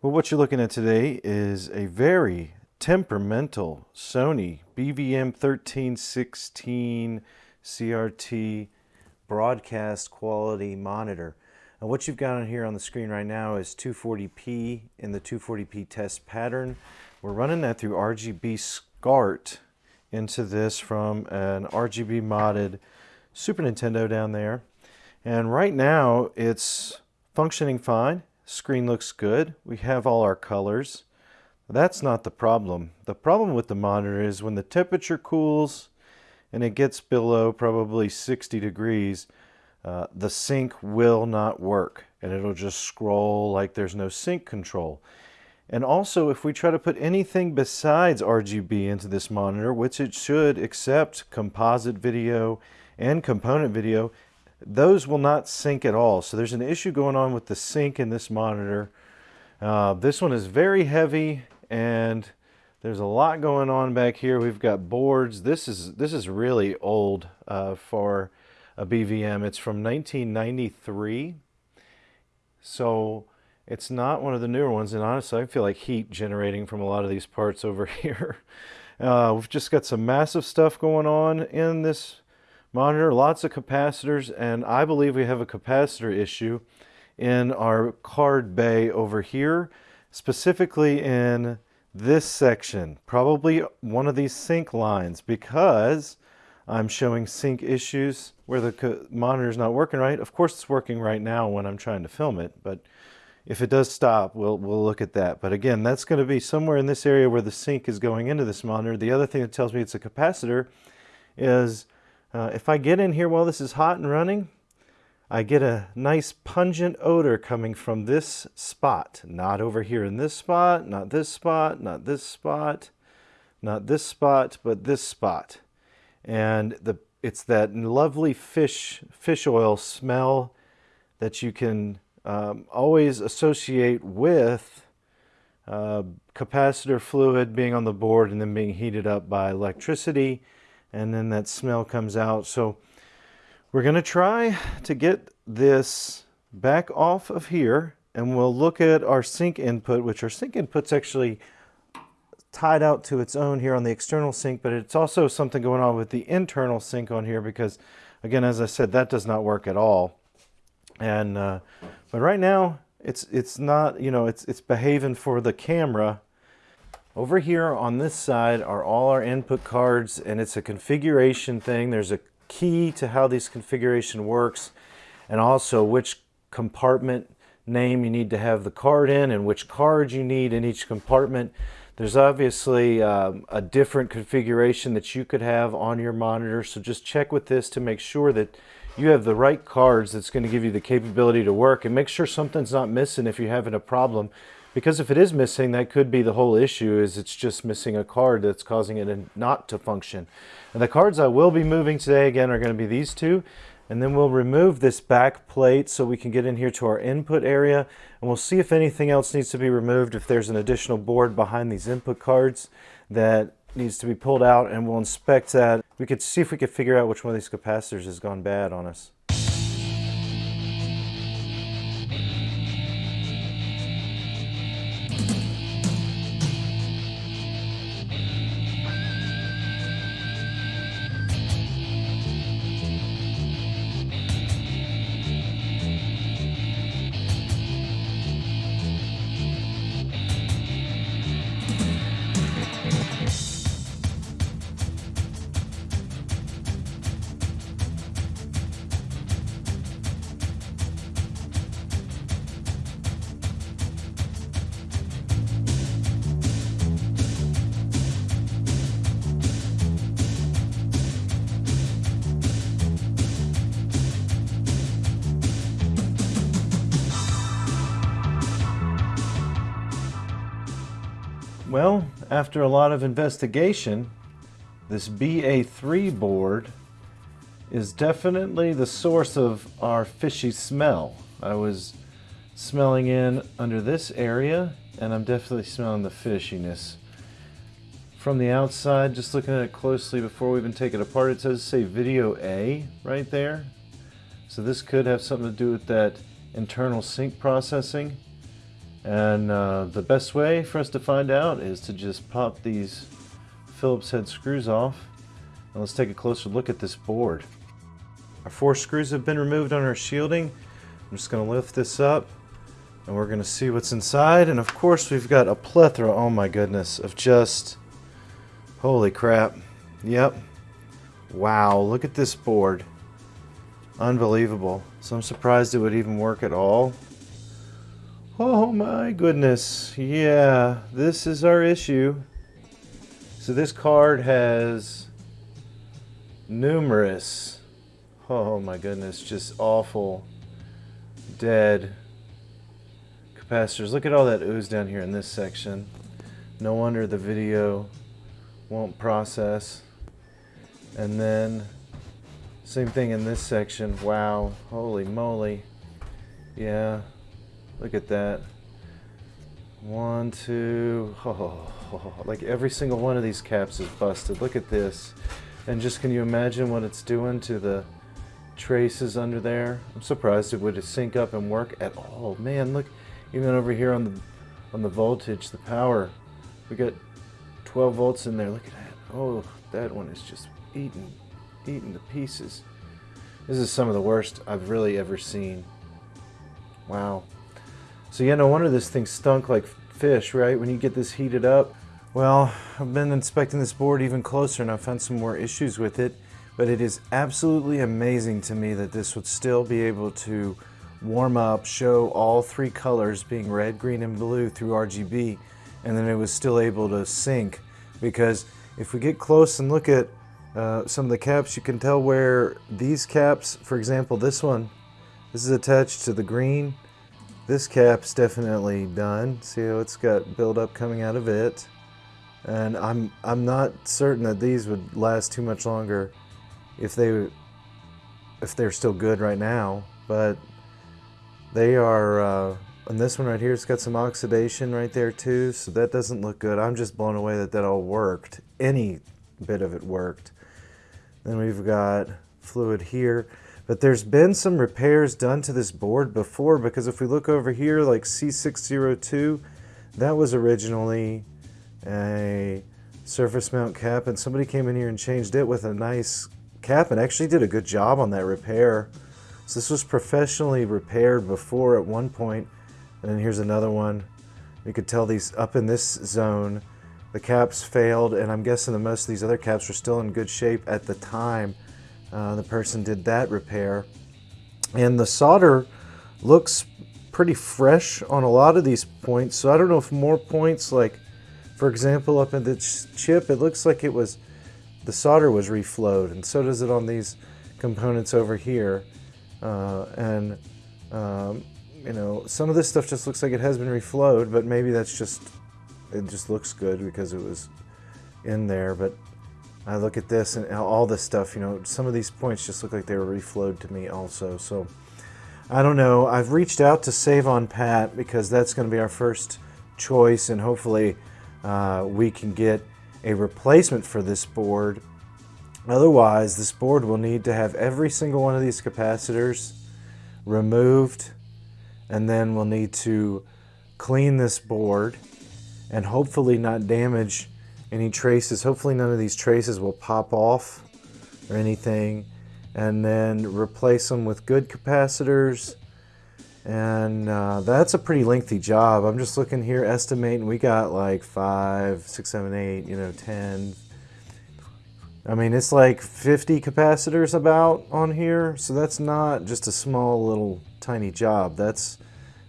Well, what you're looking at today is a very temperamental Sony BVM 1316 CRT broadcast quality monitor. And what you've got on here on the screen right now is 240p in the 240p test pattern. We're running that through RGB SCART into this from an RGB modded Super Nintendo down there. And right now it's functioning fine. Screen looks good. We have all our colors. That's not the problem. The problem with the monitor is when the temperature cools and it gets below probably 60 degrees, uh, the sync will not work and it'll just scroll like there's no sync control. And also if we try to put anything besides RGB into this monitor, which it should accept composite video and component video, those will not sync at all. So there's an issue going on with the sync in this monitor. Uh, this one is very heavy and there's a lot going on back here. We've got boards. This is this is really old uh, for a BVM. It's from 1993. So it's not one of the newer ones. And honestly, I feel like heat generating from a lot of these parts over here. Uh, we've just got some massive stuff going on in this monitor, lots of capacitors, and I believe we have a capacitor issue in our card bay over here, specifically in this section, probably one of these sync lines because I'm showing sync issues where the monitor is not working right. Of course it's working right now when I'm trying to film it, but if it does stop, we'll, we'll look at that. But again, that's going to be somewhere in this area where the sync is going into this monitor. The other thing that tells me it's a capacitor is uh, if I get in here while this is hot and running, I get a nice pungent odor coming from this spot. Not over here in this spot, not this spot, not this spot, not this spot, but this spot. And the it's that lovely fish fish oil smell that you can um, always associate with uh, capacitor fluid being on the board and then being heated up by electricity and then that smell comes out. So we're going to try to get this back off of here and we'll look at our sync input, which our sync input's actually tied out to its own here on the external sync, but it's also something going on with the internal sync on here because, again, as I said, that does not work at all. And uh, but right now, it's it's not you know it's it's behaving for the camera over here on this side are all our input cards and it's a configuration thing. There's a key to how this configuration works and also which compartment name you need to have the card in and which card you need in each compartment. There's obviously um, a different configuration that you could have on your monitor, so just check with this to make sure that you have the right cards that's going to give you the capability to work and make sure something's not missing if you're having a problem because if it is missing, that could be the whole issue is it's just missing a card that's causing it not to function. And the cards I will be moving today again are going to be these two. And then we'll remove this back plate so we can get in here to our input area. And we'll see if anything else needs to be removed, if there's an additional board behind these input cards that needs to be pulled out and we'll inspect that. We could see if we could figure out which one of these capacitors has gone bad on us. Well, after a lot of investigation, this BA3 board is definitely the source of our fishy smell. I was smelling in under this area and I'm definitely smelling the fishiness. From the outside, just looking at it closely before we even take it apart, it says say video A right there. So this could have something to do with that internal sync processing. And uh, the best way for us to find out is to just pop these Phillips head screws off. And let's take a closer look at this board. Our four screws have been removed on our shielding. I'm just going to lift this up and we're going to see what's inside. And of course we've got a plethora, oh my goodness, of just, holy crap. Yep. Wow, look at this board. Unbelievable. So I'm surprised it would even work at all. Oh my goodness. Yeah, this is our issue. So this card has numerous, oh my goodness, just awful, dead capacitors. Look at all that ooze down here in this section. No wonder the video won't process. And then same thing in this section. Wow, holy moly. Yeah, look at that. One, two, oh, like every single one of these caps is busted. Look at this. And just can you imagine what it's doing to the traces under there? I'm surprised it would sync up and work at all. Man, look, even over here on the on the voltage, the power, we got 12 volts in there. Look at that. Oh, that one is just eaten, eaten to pieces. This is some of the worst I've really ever seen. Wow. So yeah, no wonder this thing stunk like fish, right? When you get this heated up. Well, I've been inspecting this board even closer and I found some more issues with it. But it is absolutely amazing to me that this would still be able to warm up, show all three colors being red, green, and blue through RGB, and then it was still able to sync. Because if we get close and look at uh, some of the caps, you can tell where these caps, for example, this one, this is attached to the green. This cap's definitely done. See how it's got buildup coming out of it. And I'm, I'm not certain that these would last too much longer if they if they're still good right now, but they are, uh, and this one right here, it's got some oxidation right there too, so that doesn't look good. I'm just blown away that that all worked. Any bit of it worked. Then we've got fluid here. But there's been some repairs done to this board before because if we look over here, like C602, that was originally a surface mount cap and somebody came in here and changed it with a nice cap and actually did a good job on that repair. So this was professionally repaired before at one point, and then here's another one. You could tell these up in this zone, the caps failed, and I'm guessing that most of these other caps were still in good shape at the time uh, the person did that repair. And the solder looks pretty fresh on a lot of these points, so I don't know if more points, like for example up in the chip, it looks like it was, the solder was reflowed, and so does it on these components over here. Uh, and um, you know, some of this stuff just looks like it has been reflowed, but maybe that's just, it just looks good because it was in there. But I look at this and all this stuff, you know, some of these points just look like they were reflowed to me also. So I don't know. I've reached out to Save on Pat because that's going to be our first choice and hopefully uh, we can get a replacement for this board Otherwise, this board will need to have every single one of these capacitors removed and then we'll need to clean this board and hopefully not damage any traces. Hopefully none of these traces will pop off or anything and then replace them with good capacitors and uh, that's a pretty lengthy job. I'm just looking here estimating we got like five, six, seven, eight, you know, 10, I mean, it's like 50 capacitors about on here, so that's not just a small little tiny job. That's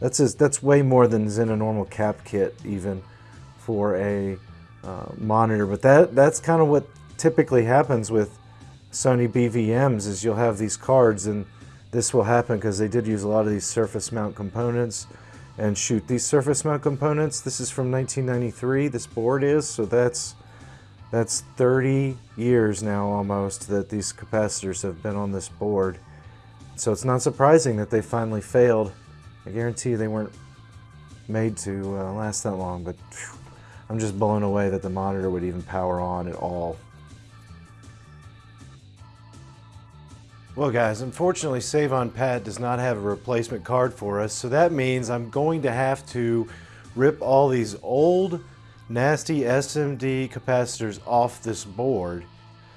that's just, that's way more than is in a normal cap kit even for a uh, monitor. But that that's kind of what typically happens with Sony BVMs is you'll have these cards and this will happen because they did use a lot of these surface mount components and shoot these surface mount components. This is from 1993, this board is, so that's that's 30 years now almost that these capacitors have been on this board. So it's not surprising that they finally failed. I guarantee they weren't made to uh, last that long, but phew, I'm just blown away that the monitor would even power on at all. Well guys, unfortunately Save on Pat does not have a replacement card for us, so that means I'm going to have to rip all these old nasty SMD capacitors off this board.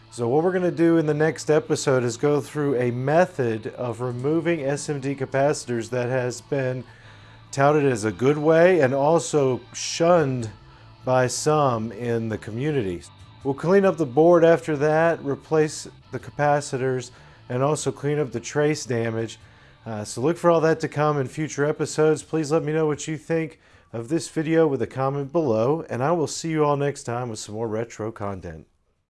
So what we're going to do in the next episode is go through a method of removing SMD capacitors that has been touted as a good way and also shunned by some in the community. We'll clean up the board after that, replace the capacitors, and also clean up the trace damage. Uh, so look for all that to come in future episodes. Please let me know what you think of this video with a comment below, and I will see you all next time with some more retro content.